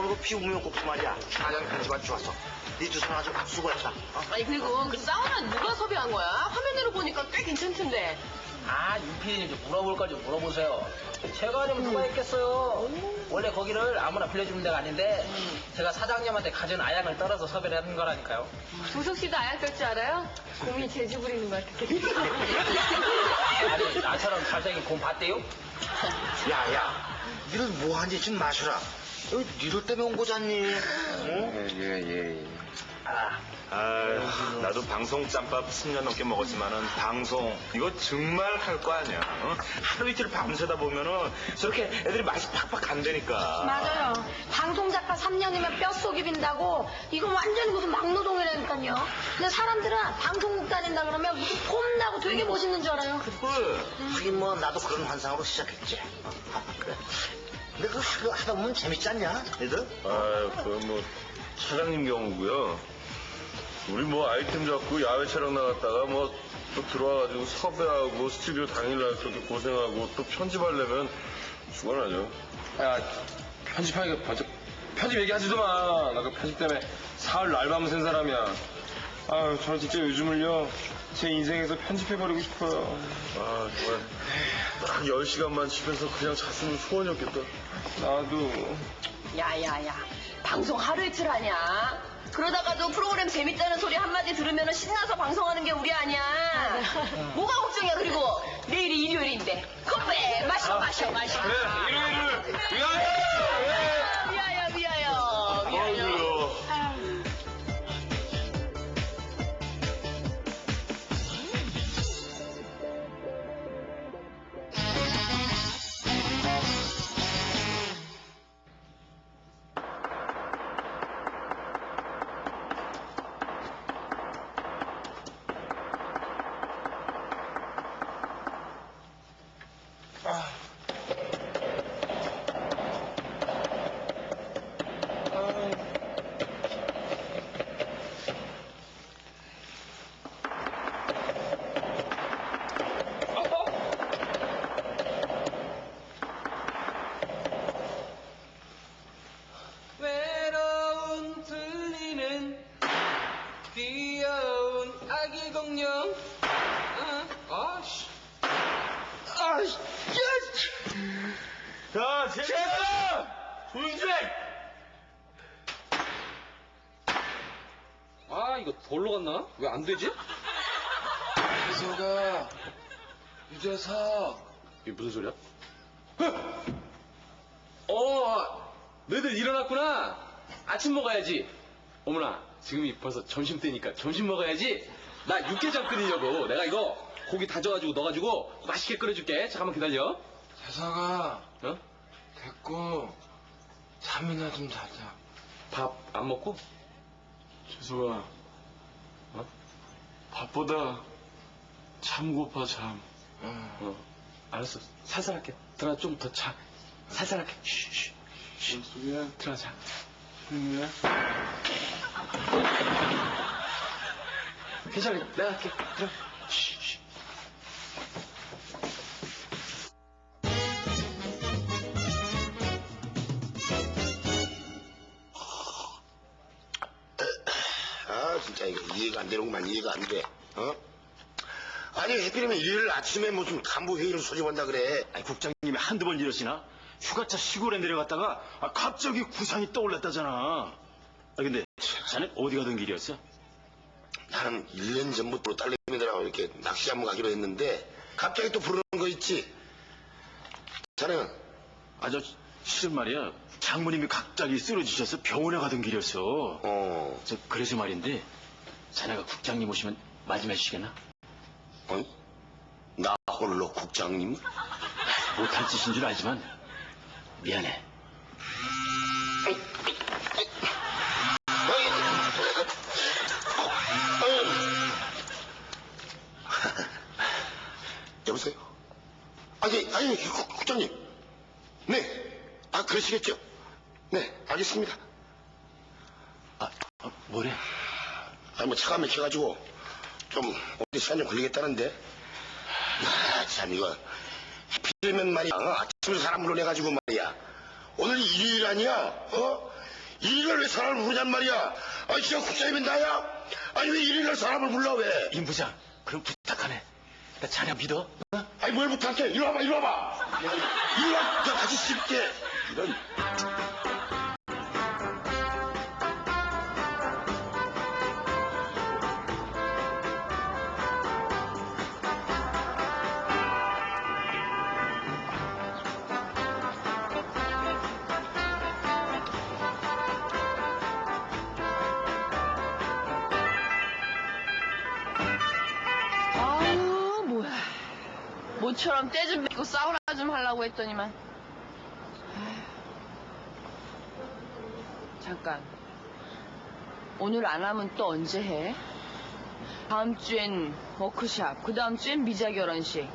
오늘 그 피우면 꼭두 말이야. 사장 편집안 좋았어. 네 주소는 아주 수고했다. 어? 아니 그리고 그 사우나 누가 섭외한 거야? 화면으로 보니까 꽤 괜찮던데. 아, 윤PD님 좀 물어볼 걸 좀 물어보세요. 제가 아니면 누가 했겠어요? 원래 거기를 아무나 빌려주는 데가 아닌데 제가 사장님한테 가진 아양을 떨어서 섭외를 하는 거라니까요. 조석 씨도 아약 뺄줄 알아요? 곰이 재주 부리는 것 같아. 아니, 나처럼 잘생긴 곰 봤대요? 야, 야. 니들 뭐한 짓 마셔라. 여기 니들 때문에 온 거잖니. 응? 예, 예, 예. 아, 아유, 나도 방송 짬밥 10년 넘게 먹었지만은 방송 이거 정말 할 거 아니야. 어? 하루 이틀 밤새다 보면은 저렇게 애들이 맛이 팍팍 간다니까. 맞아요. 방송 작가 3년이면 뼛속이 빈다고 이거 완전히 무슨 막노동이라니까요. 근데 사람들은 방송국 다닌다 그러면 무슨 폼나고 되게 멋있는 줄 알아요. 그래. 하긴 뭐 나도 그런 환상으로 시작했지. 어, 아, 그래. 근데 그거 하- 하다 보면 재밌지 않냐? 니들? 아유, 그뭐 차장님 경우고요. 우리 뭐 아이템 잡고 야외 촬영 나갔다가 뭐 또 들어와가지고 섭외하고 스튜디오 당일날 그렇게 고생하고 또 편집하려면 죽어나죠. 야, 편집하니까 번쩍, 편집 얘기하지도 마. 나 그 편집 때문에 사흘 날밤 샌 사람이야. 아유, 저는 진짜 요즘을요, 제 인생에서 편집해버리고 싶어요. 아, 정말 딱 10시간만 집에서 그냥 잤으면 소원이었겠다. 나도. 야야야, 방송 하루 이틀 하냐? 그러다가도 프로그램 재밌다는 소리 한마디 들으면 신나서 방송하는 게 우리 아니야. 뭐가 걱정이야, 그리고 내일이 일요일인데. 커피 마셔, 마셔, 마셔. 그래, 일요일을 위하여! 위하여, 위하여, 위하여. 좀 해! 아 이거 돌로 갔나? 왜 안 되지? 유서가 유재석 이게 무슨 소리야? 어 너희들 일어났구나 아침 먹어야지 어머나 지금이 벌써 점심 때니까 점심 먹어야지 나 육개장 끓이려고 내가 이거 고기 다져가지고 넣어가지고 맛있게 끓여줄게 잠깐만 기다려 재석아, 어? 됐고, 잠이나 좀 자자. 밥 안 먹고? 재석아, 어? 밥보다 참 고파, 참. 어. 알았어. 살살 할게. 들어가 좀더 자. 살살 할게. 쉬쉬 뭔 소리야? 들어가 자. 조용히 해. 괜찮아. 내가 할게. 들어 쉬쉬 진짜 이거 이해가 안 되는구만, 이해가 안 돼. 어? 아니, 해필이면 일요일 아침에 무슨 간부 회의를 소집한다 그래. 아니, 국장님이 한두 번 이러시나? 휴가차 시골에 내려갔다가 아, 갑자기 구상이 떠올랐다잖아. 아 근데 자네 어디 가던 길이었어? 나는 1년 전부터 딸내미들하고 이렇게 낚시 한번 가기로 했는데, 갑자기 또 부르는 거 있지? 자네는? 아저 실은 말이야 장모님이 갑자기 쓰러지셔서 병원에 가던 길이었어. 어, 저 그래서 말인데 자네가 국장님 오시면 맞으면 주시겠나? 어? 나 홀로 국장님? 못할 짓인 줄 알지만 미안해. 여보세요? 아니, 아니, 국- 국장님. 네. 아, 그러시겠죠? 네, 알겠습니다. 아, 어, 뭐래? 차가 막혀가지고 좀 오래 시간 좀 걸리겠다는데. 아, 참 이거 하필이면 말이야. 어? 아침에 사람 불러내가지고 말이야. 오늘 일요일 아니야? 어? 일일날 왜 사람을 부르냔 말이야. 아니, 지금 국장님이 나야? 아니, 왜 일일날 사람을 불러, 왜? 임 부장, 그럼 부탁하네. 나 자네 믿어? 어? 아니, 뭘 부탁해? 이리 와봐, 이리 와봐. 이리 와, 저 같이 씹게. 이런. 모처럼 때좀 맺고 사우나 좀 하려고 했더니만. 잠깐. 오늘 안 하면 또 언제 해? 다음 주엔 워크샵, 그 다음 주엔 미자 결혼식.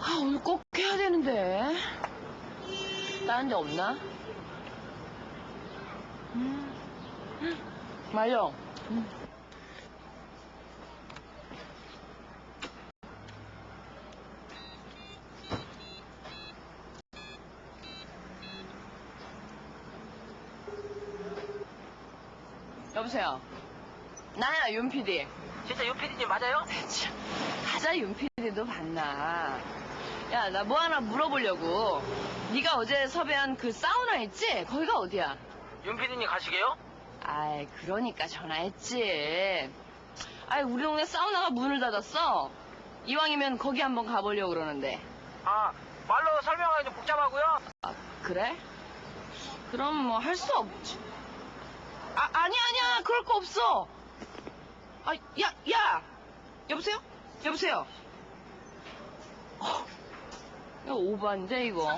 아, 오늘 꼭 해야 되는데. 다른 데 없나? 음. 말려. 여보세요. 나야, 윤 PD. 진짜 윤 PD님 맞아요? 참, 가자 윤 PD도 봤나. 야, 나 뭐 하나 물어보려고. 네가 어제 섭외한 그 사우나 있지? 거기가 어디야? 윤 PD님 가시게요? 아이, 그러니까 전화했지. 아이, 우리 동네 사우나가 문을 닫았어. 이왕이면 거기 한번 가보려고 그러는데. 아, 말로 설명하기 좀 복잡하고요. 아, 그래? 그럼 뭐 할 수 없지. 아, 아니야, 아니야. 그럴 거 없어. 아, 야, 야! 여보세요? 여보세요? 어, 이거 오반데, 이거.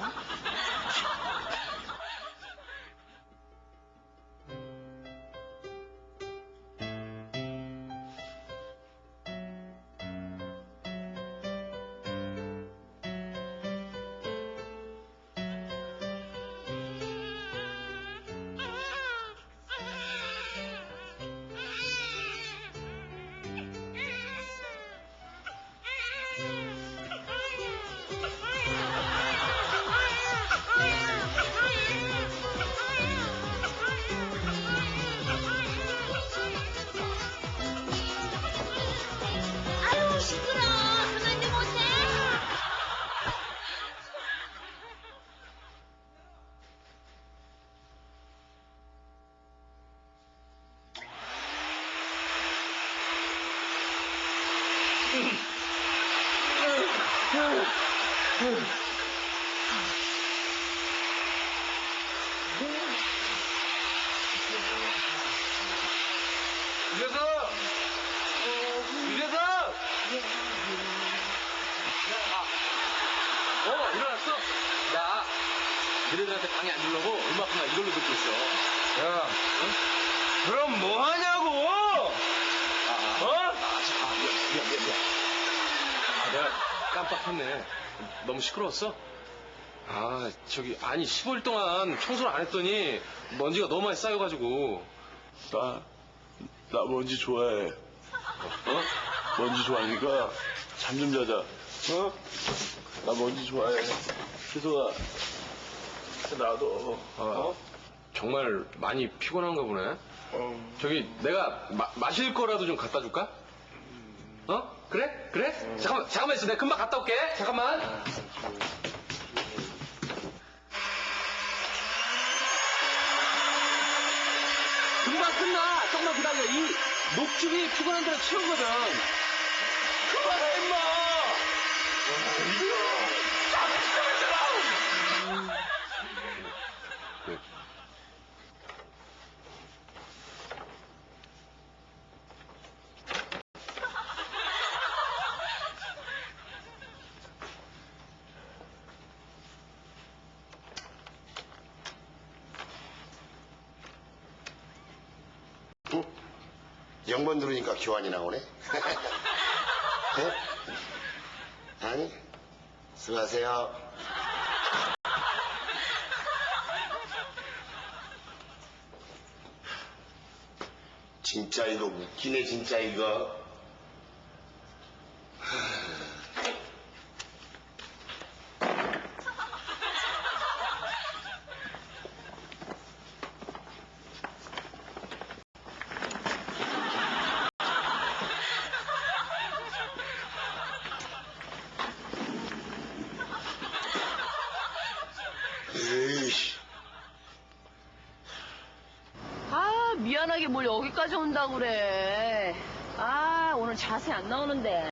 유재석! 유재석! 어, 일어났어? 나, 너희들한테 방해 안 주려고 음악하나 이걸로 듣고 있어. 야, 그럼 뭐 하냐고? 어? 미안, 미안, 미안. 아, 내가 깜빡했네. 너무 시끄러웠어? 아, 저기, 아니, 15일 동안 청소를 안 했더니 먼지가 너무 많이 쌓여가지고. 나, 나 먼지 좋아해. 어? 먼지 좋아하니까 잠 좀 자자. 어? 나 먼지 좋아해. 희소아, 나도. 어? 정말 많이 피곤한가 보네. 어. 저기, 내가 마, 마실 거라도 좀 갖다 줄까? 어? 그래? 그래? 잠깐만, 잠깐만 있어. 내가 금방 갔다 올게. 잠깐만. 금방 끝나. 조금만 기다려. 이 녹즙이 피곤한 데를 채우거든. 그만해, 임마! 네. 응? 영번 들으니까 교환이 나오네. 네? 아니, 수고하세요. 진짜 이거 웃기네, 진짜 이거. 급하게 뭘 여기까지 온다고 그래. 아, 오늘 자세 안 나오는데.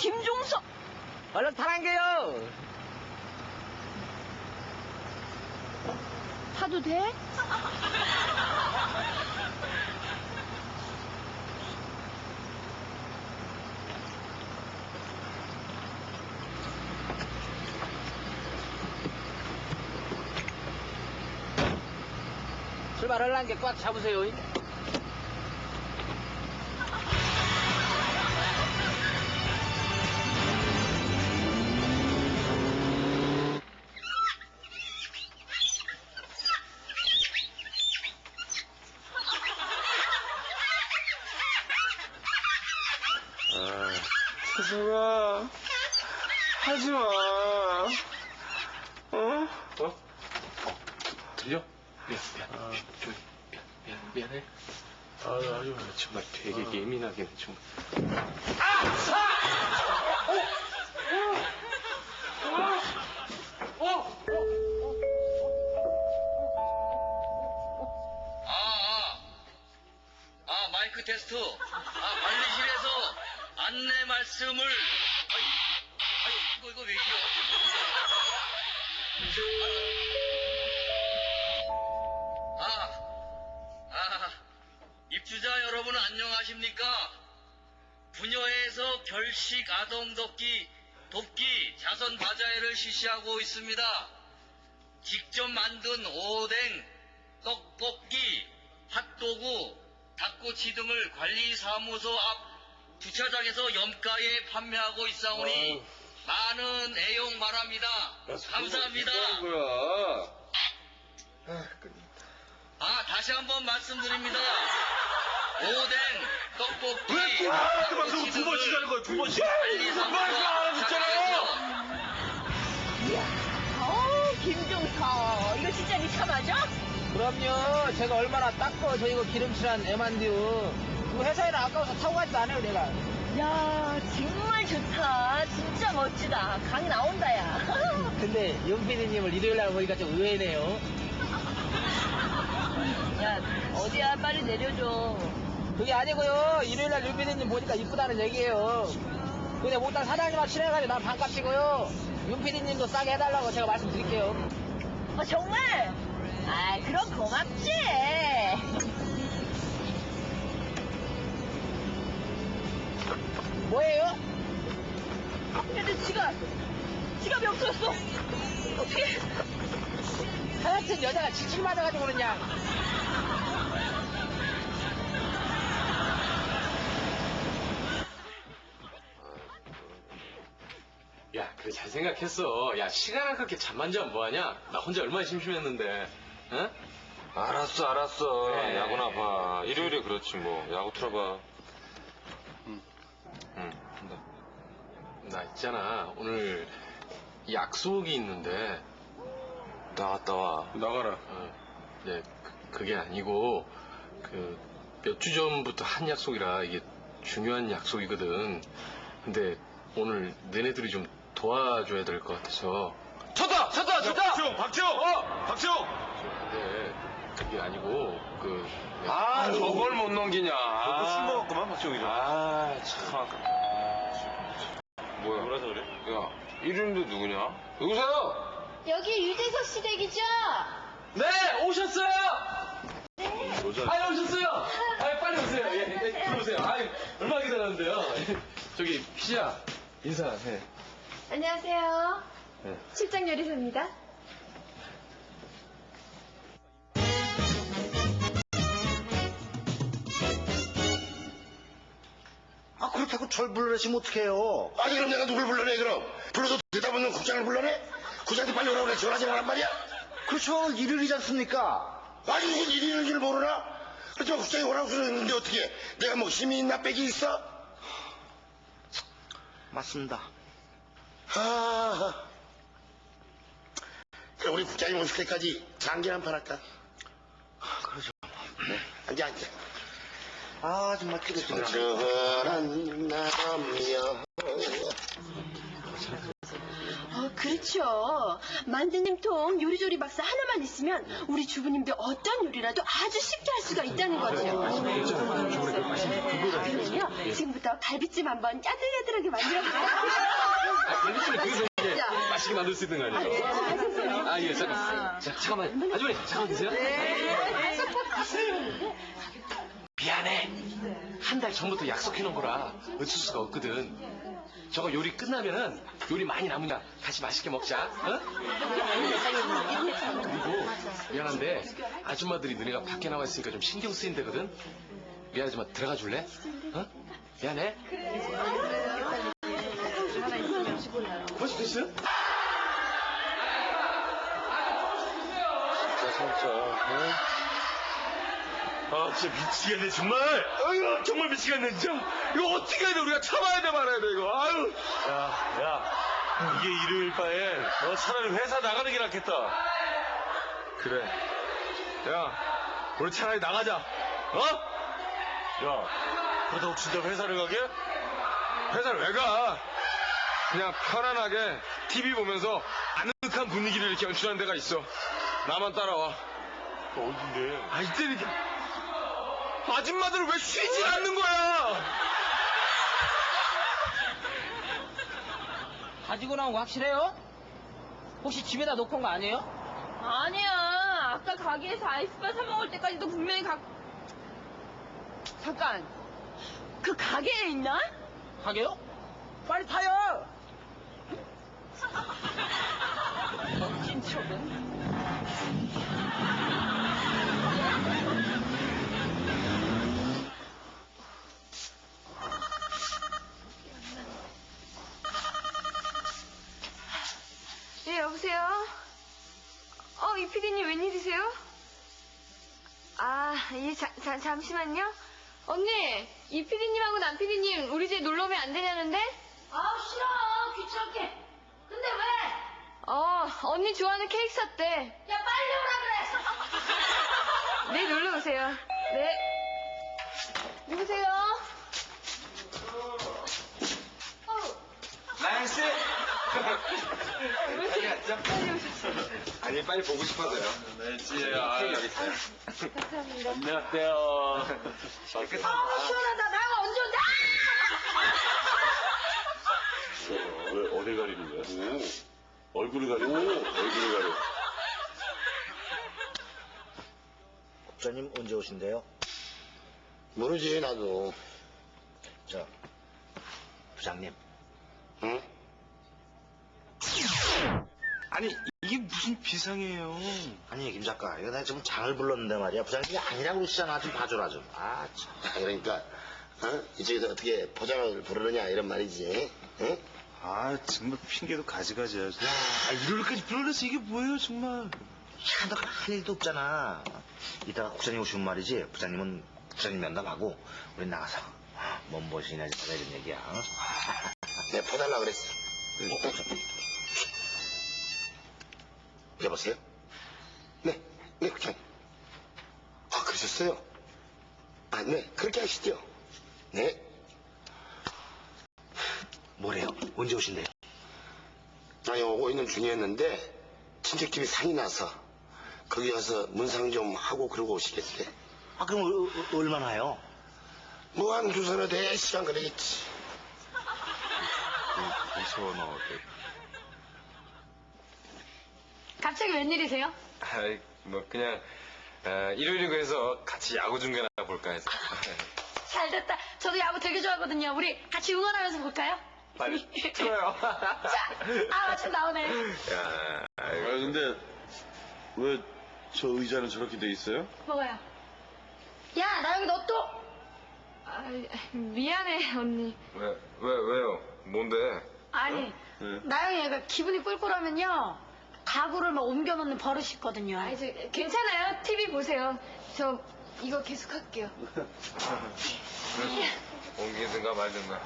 김종석! 얼른 타랑겨요. 타도 돼? 출발하려는 게꽉 잡으세요. 세상아, 하지 마. 어? 어? 들려? 미안, 미안. 아, 좀, 미안, 미안, 미안해. 아, 아유, 정말 되게 예민하긴 해, 정말. 아, 아, 아, 마이크 테스트. 아, 관리실에서 안내 말씀을. 아이, 아이, 이거, 이거 왜 이겨? 아, 아, 입주자 여러분 안녕하십니까? 부녀회에서 결식 아동 돕기, 돕기 자선 바자회를 실시하고 있습니다. 직접 만든 오뎅, 떡볶이, 핫도그, 닭꼬치 등을 관리사무소 앞 주차장에서 염가에 판매하고 있사오니 많은 애용 바랍니다. 감사합니다. 뭐야? 아, 다시 한번 말씀드립니다. 오뎅, 떡볶이, 그 방송 두 번씩 하는 거야, 두 번씩. 관리사무소 앞 주차장에서 어우, 김종석. 이거 진짜 니차 맞아? 그럼요. 제가 얼마나 닦고 저 이거 기름칠한 애만디요. 그 회사에는 아까워서 타고 가지도 않아요, 내가. 야, 정말 좋다. 진짜 멋지다. 강이 나온다, 야. 근데 윤PD님을 일요일 날 보니까 좀 의외네요. 야, 어디야? 빨리 내려줘. 그게 아니고요. 일요일 날 윤PD님 보니까 이쁘다는 얘기예요. 근데 못한 사장님하고 친해가지고 난 반값이고요. 윤PD님도 싸게 해달라고 제가 말씀드릴게요. 어, 정말? 아, 그럼 고맙지. 뭐예요? 근데 지갑, 지갑이 없어졌어. 어떻게? 하여튼 여자가 지칠 맞아가지고 그러냐. 야, 그래, 잘 생각했어. 야, 시간 아깝게 잠만 자면 뭐하냐? 나 혼자 얼마나 심심했는데. 응? 알았어, 알았어. 네. 야구나 봐. 일요일에 그렇지 뭐. 야구 틀어봐. 응. 응. 나 있잖아. 오늘 약속이 있는데. 나갔다 와. 나가라. 어, 네, 그, 그게 아니고, 그, 몇 주 전부터 한 약속이라 이게 중요한 약속이거든. 근데 오늘 너네들이 좀 도와줘야 될 것 같아서. 쳤다! 쳤다! 쳤다! 박지용! 박지용! 어! 박지용! 근데 그게 아니고, 그. 아, 저걸 못 넘기냐. 너술 먹었구만, 박지용이. 아, 참. 뭐야? 뭐라서 그래? 야, 이름도 누구냐? 누구세요? 여기 유재석 씨 댁이죠? 네, 오셨어요! 아, 오셨어요! 아, 빨리 오세요. 예, 네, 들어오세요. 아, 얼마나 기다렸는데요. 저기, 피자, 인사해. 안녕하세요. 네. 실장 요리사입니다. 아 그렇다고 절 불러내시면 어떡해요? 아니 그럼 내가 누굴 불러내 그럼? 불러서 대답 없는 국장을 불러내? 국장한테 빨리 오라고 그래 전화하지 말란 말이야? 그렇죠 일요일이지 않습니까? 아니 무슨 일요일인지를 모르나? 그렇지만 국장이 오라고 그러는데 어떻게 내가 뭐 힘이 있나 빼기 있어? 맞습니다. 아, 그럼 우리 국장님 오실 때까지 장기 한 판 할까? 그러죠. 네, 앉아 앉아. 아, 정말 남이여. 어, 그렇죠. 만드님 통 요리조리 박사 하나만 있으면 우리 주부님들 어떤 요리라도 아주 쉽게 할 수가 있다는 거죠. 그러면요, 지금부터 갈비찜 한번 야들야들하게 만들어볼까요? 그래서 이제 맛있게 만들 수 있는 거 아니에요? 아, 예, 잠깐. 자, 잠깐만. 아주머니, 잠깐만 계세요. 미안해. 한 달 전부터 약속해 놓은 거라 어쩔 수가 없거든. 저거 요리 끝나면은 요리 많이 남으니까 같이 맛있게 먹자. 어? 그리고 미안한데 아줌마들이 너네가 밖에 나와 있으니까 좀 신경 쓰인다거든. 미안하지만 들어가 줄래? 어? 미안해. 벌써 됐어요? 진짜 진짜. 어? 아 진짜 미치겠네 정말. 아유 정말 미치겠네 진짜. 이거 어떻게 해야 돼 우리가 참아야 돼 말아야 돼 이거. 아유. 야 야. 이게 일요일 바에 너 차라리 회사 나가는 게 낫겠다. 그래. 야 우리 차라리 나가자. 어? 야 그러다고 진짜 회사를 가게? 회사를 왜 가? 그냥 편안하게 TV 보면서 아늑한 분위기를 이렇게 연출하는 데가 있어. 나만 따라와. 어딘데? 아, 이때니까. 아줌마들은 왜 쉬질 않는 거야? 가지고 나온 거 확실해요? 혹시 집에다 놓고 온 거 아니에요? 아니야. 아까 가게에서 아이스바 사 먹을 때까지도 분명히 가. 잠깐. 그 가게에 있나? 가게요? 빨리 타요! 네, 여보세요? 어, 이 PD님 웬일이세요? 아, 예, 자, 자, 잠시만요. 언니, 이 PD님하고 남 PD님 우리 집에 놀러 오면 안 되냐는데? 아, 싫어. 귀찮게. 근데 왜? 어, 언니 좋아하는 케이크 샀대. 야, 빨리 오라 그래. 네, 놀러 오세요. 네. 누구세요? 나영씨! 빨리 앉자. 아니, 빨리 보고 싶어서요. 네, 지혜야. 여기 있어요. 감사합니다. 안녕하세요. 아, 시원하다. 나가 언제 온다? 왜 어디 가리는 거야? 얼굴을 가려. 얼굴을 가려. 국장님 언제 오신대요? 모르지, 나도. 저, 부장님. 응? 아니, 이게 무슨 비상이에요? 아니, 김 작가. 이거 내가 지금 장을 불렀는데 말이야. 부장님이 아니라고 그러시잖아. 좀 봐줘라, 좀. 아, 참. 아, 그러니까, 어? 이쪽에서 어떻게 포장을 부르느냐, 이런 말이지. 응? 아, 정말 핑계도 가지가지야. 야, 일요일까지 불러내서 이게 뭐예요, 정말. 야, 너가 할 일도 없잖아. 이따가 국장님 오시면 말이지. 부장님은 부장님 면담하고, 우리 나가서 뭔 진짜 이런 얘기야. 어? 내가 퍼달라고 그랬어. 여보세요? 네, 네, 국장님. 아, 그러셨어요? 아, 네, 그렇게 하시죠. 네. 뭐래요? 언제 오신대요? 아니, 오고 있는 중이었는데, 친척집이 상이 나서, 거기 가서 문상 좀 하고 그러고 오시겠대. 아, 그럼 어, 어, 얼마나요? 뭐, 한 두 서너 대 시간 걸리겠지. 무서워, 너. 갑자기 웬일이세요? 아이, 뭐, 그냥, 아, 일요일이고 해서 같이 야구 중계나 볼까 해서. 잘 됐다. 저도 야구 되게 좋아하거든요. 우리 같이 응원하면서 볼까요? 빨리 틀어요. 자, 아, 마침 나오네. 야, 아, 아이고. 근데, 왜 저 의자는 저렇게 돼 있어요? 먹어요. 야, 나 여기 너 또. 아, 미안해, 언니. 왜, 왜, 왜요? 뭔데? 아니, 네. 나영이 얘가 기분이 꿀꿀하면요. 가구를 막 옮겨 놓는 버릇이 있거든요. 아니, 저, 괜찮아요. TV 보세요. 저 이거 계속 할게요. 옮기든가 말든가.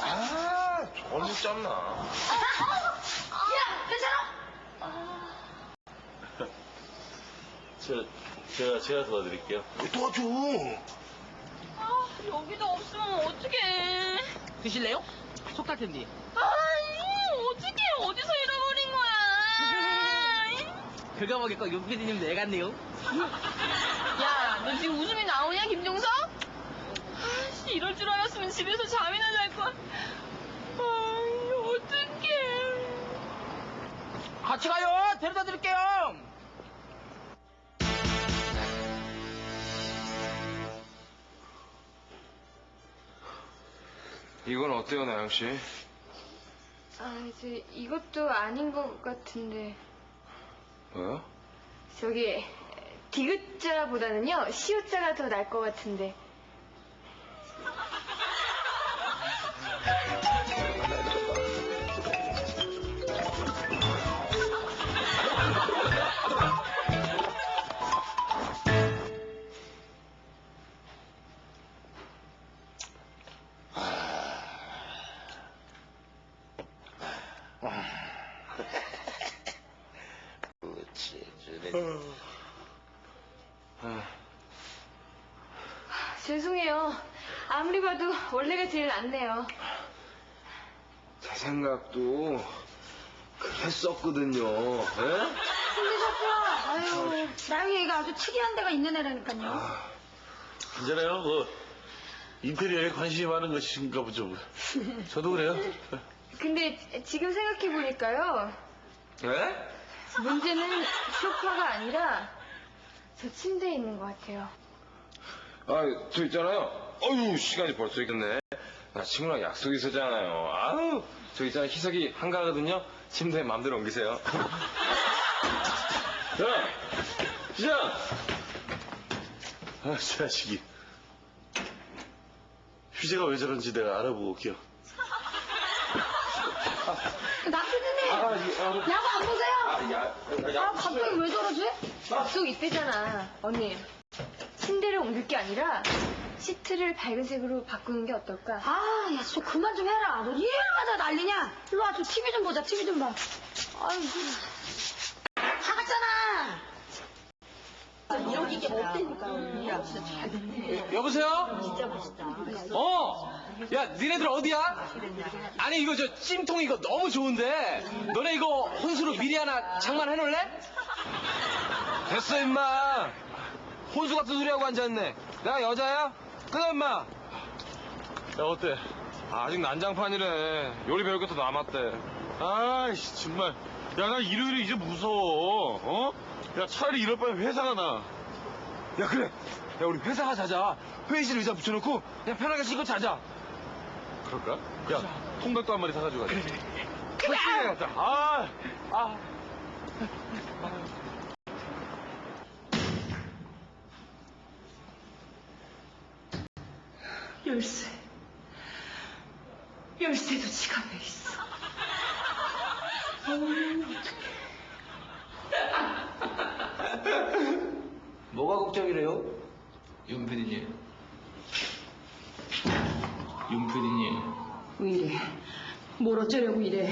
아, 언제 짬나. 야, 괜찮아? 저, 제가, 제가 도와드릴게요. 도와줘. 아, 여기도 없으면 어떡해. 드실래요? 속탈 텐데. 아니, 어떡해. 어디서 잃어버린 거야. 그거 먹을거 윤 PD님 내갔네요. 야, 너 지금 웃음이 나오냐, 김종석? 아씨, 이럴 줄 알았으면 집에서 잠이나 잘 걸. 아이, 어떡해. 같이 가요. 데려다 드릴게요. 이건 어때요, 나영 씨? 아, 저 이것도 아닌 것 같은데. 뭐요? 저기 디귿자보다는요 시옷자가 더 나을 것 같은데. 원래가 제일 낫네요. 제 생각도 그랬었거든요. 예? 근데 자꾸야, 아유, 나영이 애가 아주 특이한 데가 있는 애라니까요. 괜찮아요. 뭐, 인테리어에 관심이 많은 것인가 보죠. 뭐. 저도 그래요. 근데 지금 생각해 보니까요. 예? 문제는 소파가 아니라 저 침대에 있는 것 같아요. 아, 저 있잖아요. 어휴, 시간이 벌써 있겠네. 나 친구랑 약속 있었잖아요. 아우, 저 있잖아요. 희석이 한가하거든요. 침대에 마음대로 옮기세요. 자, 시작! 아, 저 자식이. 휘재가 왜 저런지 내가 알아보고 올게요. 남편님, 아, 이, 아, 야구 안 보세요? 아, 야, 야, 아, 갑자기 왜 저러지? 약속 있대잖아. 언니, 침대를 옮길 게 아니라 시트를 밝은 색으로 바꾸는 게 어떨까? 아, 야, 저 그만 좀 해라. 너 일마다 난리냐? 일로 와, 저 TV 좀 보자, TV 좀 봐. 아이고. 다 갔잖아. 이런 게 없다니까. 야, 진짜 잘 됐네. 여보세요? 진짜 멋있다. 어. 야, 니네들 어디야? 아니 이거 저 찜통 이거 너무 좋은데. 너네 이거 혼수로 미리 하나 장만해놓을래? 됐어, 임마. 혼수 같은 소리 하고 앉아있네. 내가 여자야? 끊어, 임마. 야, 어때? 아직 난장판이래. 요리 배울 것도 남았대. 아이씨, 정말. 야, 나 일요일이 이제 무서워. 어? 야, 차라리 이럴 바에 회사가 나. 야, 그래. 야, 우리 회사가 자자. 회의실 의자 붙여놓고 그냥 편하게 쉬고 자자. 그럴까? 야, 통닭도 한 마리 사가지고 가자. 그래, 그래. 가자. 아, 아. 열쇠. 열쇠도 지갑에 있어. 뭐가 걱정이래요? 윤 PD님. 윤 PD님. 왜 이래? 뭘 어쩌려고 이래?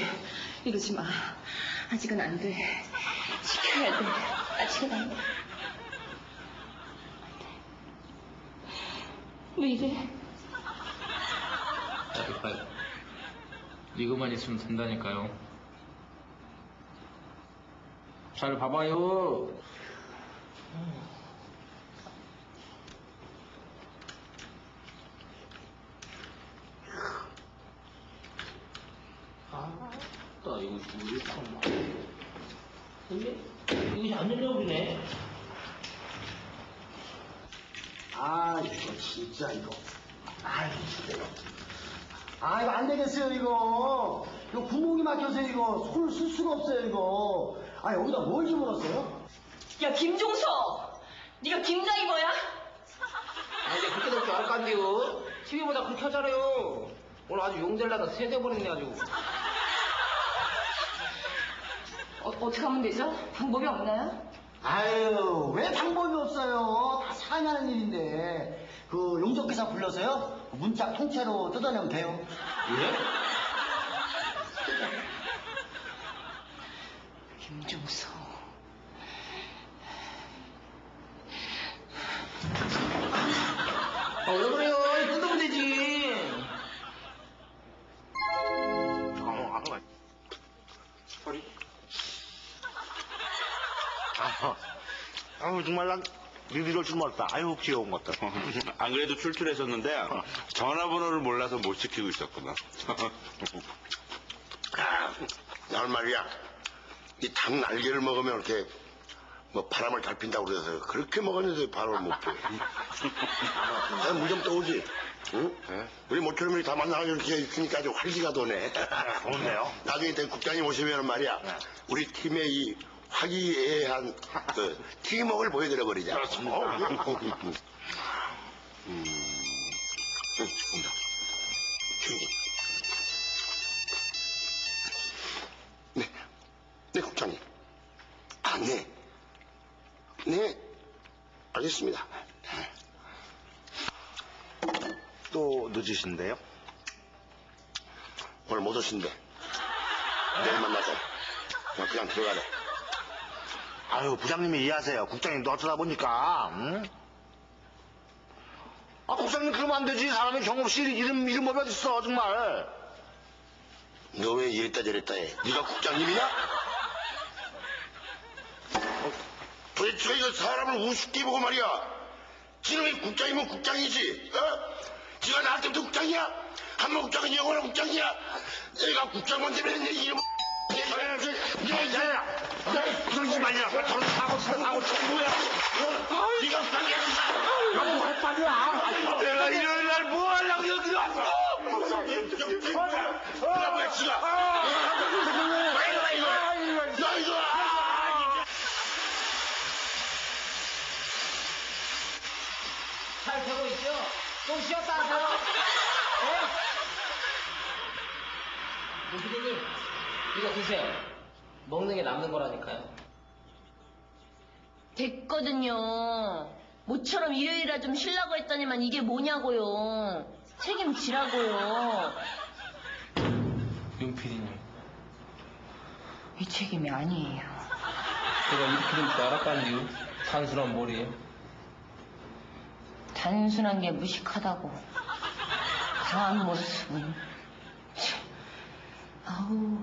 이러지 마. 아직은 안 돼. 지켜야 돼. 아직은 안 돼. 왜 이래? 잘 이거만 있으면 된다니까요. 잘 봐봐요. 아, 나 이거 왜 이렇게 안 근데 이것이 안 열려버리네. 아, 이거 진짜 이거. 아이, 진짜 이거. 아, 이거 안 되겠어요, 이거. 이거 구멍이 막혀서 이거 손을 쓸 수가 없어요, 이거. 아, 여기다 뭘 집어넣었어요? 야, 김종석! 네가 김장이버야? 아, 이제 그렇게 될줄 알았간데요. TV보다 그렇게 하잖아요. 오늘 아주 용될라다 세대버렸네, 아주. 어, 어떻게 하면 되죠? 방법이 없나요? 아유, 왜 방법이 없어요? 다 상하는 일인데. 그 용접기사 불러서요? 문짝 통째로 뜯어내면 돼요. 김종서. 아, 왜 그래요? 뜯으면 되지. 아, 아유, 정말 난 니들 줄 몰랐다. 아유, 귀여운 것들. 안 그래도 출출했었는데 전화번호를 몰라서 못 지키고 있었구나. 난 말이야 이 닭 날개를 먹으면 이렇게 뭐 바람을 잘 핀다고 그래서 그렇게 먹었는데 바람을 못 펴. 물좀 떠오지. 응? 우리 모처럼 이렇게 다 만나서 이렇게 있으니까 아주 활기가 도네. 좋은데요? 나중에 때 국장님 오시면 말이야 우리 팀의 이 화기애애한 그 팀워크를 보여드려 버리자. 그렇습니다. 음. 음. 온다. 주인님. 네. 네, 국장님. 아, 네. 네. 알겠습니다. 또 늦으신데요? 오늘 못 오신대. 내일 만나서. 그냥, 그냥 들어가래. 아유, 부장님이 이해하세요. 국장님도 어쩌다 보니까, 응? 아, 국장님 그러면 안 되지. 사람이 경험 없이 이름, 이름 법이 어딨어, 정말. 너 왜 이랬다 저랬다 해? 네가 국장님이냐? 어, 도대체 이거 사람을 우습게 보고 말이야. 지금이 국장이면 국장이지. 어? 지가 나한테부터 국장이야? 한번 국장은 영원한 국장이야? 내가 국장 만 되면 내 이름 야, 야, 야, 그러지 말냐. 저런 사고 쳐, 사고 쳐, 뭐야? 어? 네가 국장이야. 야, 뭐할 말이야. 내가 일요일 날 뭐 하려고 여기 왔어? 야, 뭐야, 지가. 야, 이거, 잘 되고 있죠? 좀 쉬었다 하세요. 네? 피디님, 이거 드세요. 먹는 게 남는 거라니까요. 됐거든요. 모처럼 일요일이라 좀 쉬려고 했더니만 이게 뭐냐고요. 책임지라고요. 윤 PD님, 이 책임이 아니에요. 제가 이렇게 될 줄 알았다니요. 단순한 머리에. 단순한 게 무식하다고. 강한 모습은. 참. 아우,